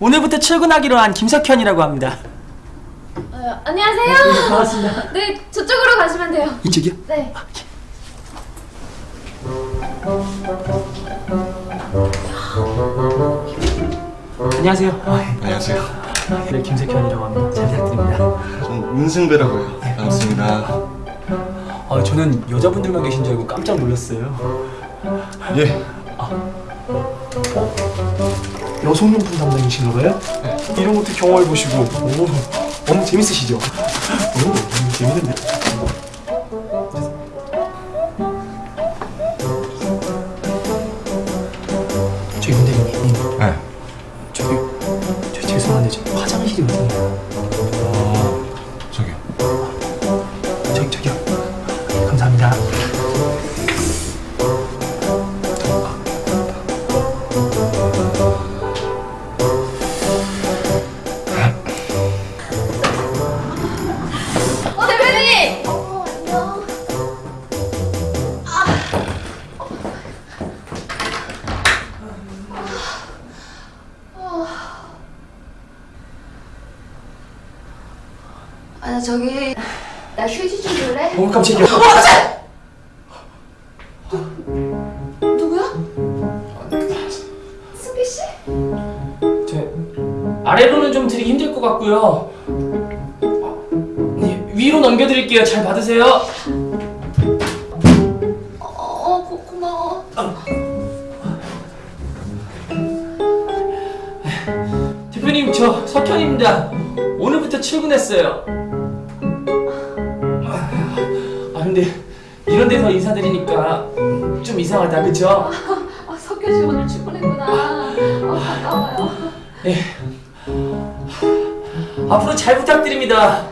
오늘부터 출근하기로 한 김석현이라고 합니다. 어, 안녕하세요. 반갑습니다. 네, 저쪽으로 가시면 돼요. 이쪽이요? 네. 안녕하세요. 아, 안녕하세요. 네, 김석현이라고 합니다. 잘 부탁드립니다. 저는 문승배라고 해요. 반갑습니다. 아, 저는 여자분들만 계신 줄 알고 깜짝 놀랐어요. 예. 여성용품 담당이신가 봐요? 이런 것도 경험해 보시고 오, 너무 재밌으시죠? 오, 너무 재밌는데. 저 아, 나 저기 나 휴지 좀 줄래? 어 깜짝이야. 누구야? 승기 씨? 제 아래로는 좀 드리기 힘들 것 같고요. 네, 위로 넘겨드릴게요. 잘 받으세요. 어, 어 고, 고마워. 대표님 저 석현입니다. 오늘부터 출근했어요. 근데 이런 데서 인사드리니까 좀 이상하다 그쵸? 아, 석현 씨 오늘 출근했구나. 어, 반가워요. 네. 앞으로 잘 부탁드립니다.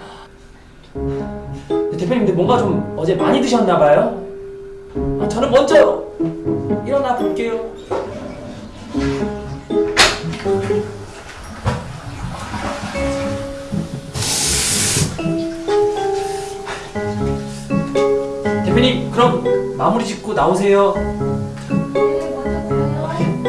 네, 대표님 근데 뭔가 좀 어제 많이 드셨나 봐요. 아, 저는 먼저 일어나 볼게요. 대표님 그럼 마무리 짓고 나오세요. 네, 먼저 가요.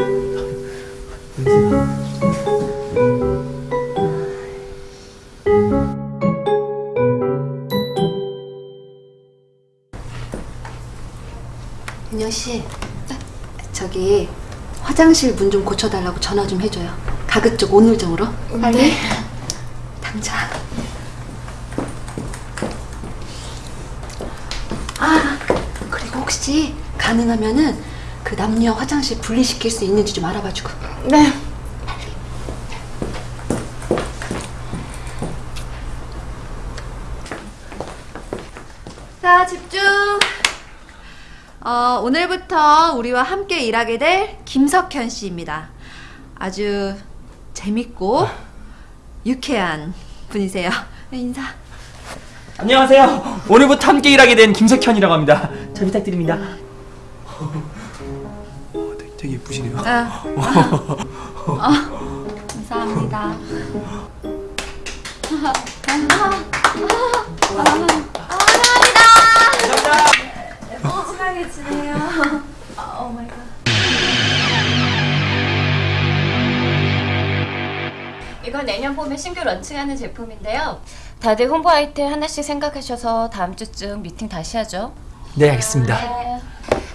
은영 씨, 저기 화장실 문 좀 고쳐달라고 전화 좀 해줘요. 가급적 오늘 정으로. 빨리. 당장. 아, 그리고 혹시 가능하면은 그 남녀 화장실 분리시킬 수 있는지 좀 알아봐주고. 네. 자, 집중. 어, 오늘부터 우리와 함께 일하게 될 김석현 씨입니다. 아주 재밌고 유쾌한 분이세요. 네, 인사. 안녕하세요. 오늘부터 함께 일하게 된 김석현이라고 합니다. 잘 부탁드립니다. 어, 되게, 되게 예쁘시네요. 아, 어, 감사합니다. 친하게 지내요. 아, oh my god. 이건 내년 봄에 신규 launching하는 제품인데요. 다들 홍보 아이템 하나씩 생각하셔서 다음 주쯤 미팅 다시 하죠. 네, 알겠습니다.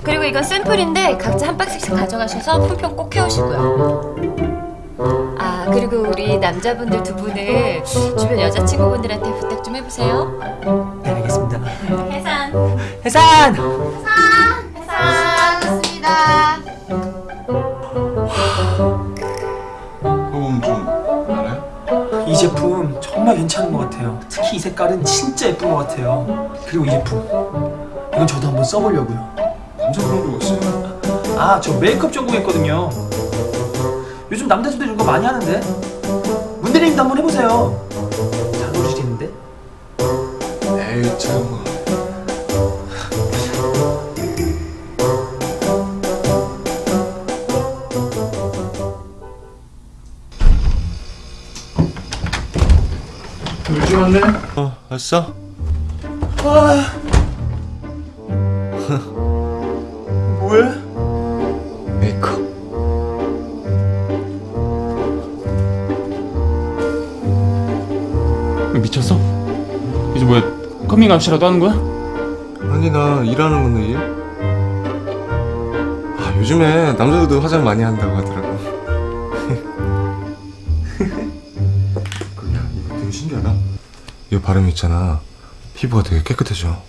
그리고 이건 샘플인데 각자 한 박스씩 가져가셔서 품평 꼭 해오시고요. 아 그리고 우리 남자분들 두 분을 주변 여자친구분들한테 부탁 좀 해보세요. 네, 알겠습니다. 해산. 해산! 고맙습니다. 그럼 제품 정말 괜찮은 것 같아요. 특히 이 색깔은 진짜 예쁜 것 같아요. 그리고 이 제품 이건 저도 한번 써보려고요. 남자 그런 거 있어요? 아, 저 메이크업 전공했거든요. 요즘 남자들도 이거 많이 하는데. 문대리님도 한번 해보세요. 잘 어울리시겠는데? 에이 참. 벌써? 아 뭐해? 메이크업 미쳤어? 이게 뭐야 커밍아웃이라도 하는 거야? 아니 나 일하는 건데 일? 아 요즘에 남자들도 화장 많이 한다고 하더라고 이 바름 있잖아. 피부가 되게 깨끗해져.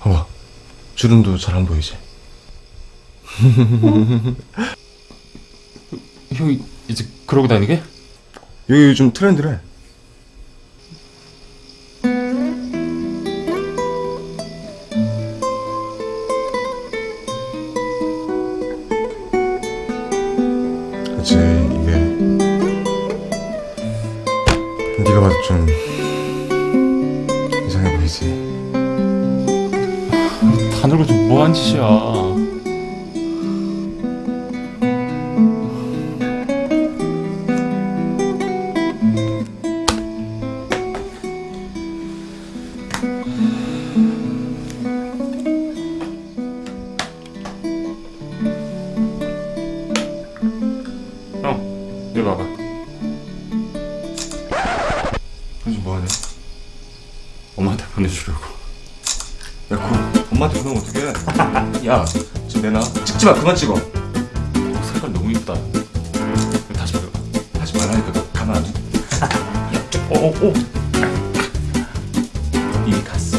봐봐. 주름도 잘 안 보이지? 형이 이제 그러고 다니게? 여기 요즘 트렌드래. 그치 이게. 네가 봐도 좀 다 늙어 좀 뭐한 짓이야. 뭐하냐? 엄마한테 보내주려고. 야 그거 엄마한테 그러면 어떡해? 야 지금 내놔. 찍지마 그만 찍어. 색깔 너무 이쁘다. 다시 하지 말라니까 너 가만 안 둬. 오오오 이미 갔어.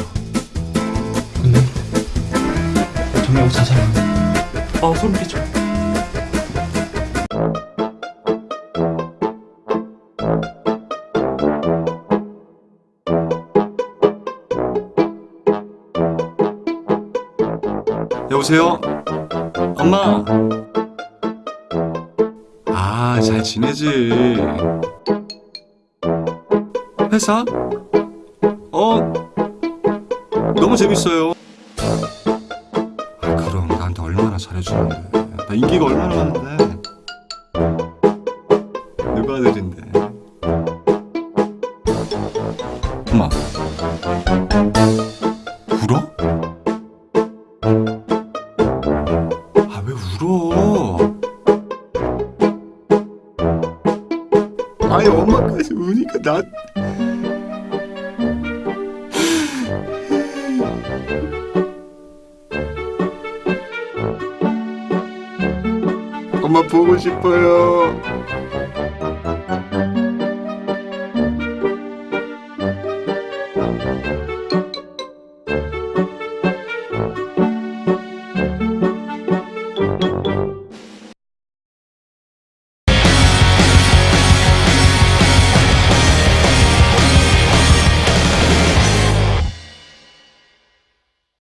정말 옷 자세히 아 소름 끼쳐 여보세요? 엄마? 아, 잘 지내지. 회사? 어? 너무 재밌어요. 아, 그럼 나한테 얼마나 잘해주는데. 나 인기가 얼마나 많은데. 누가 아들인데. 엄마. 엄마 보고 싶어요.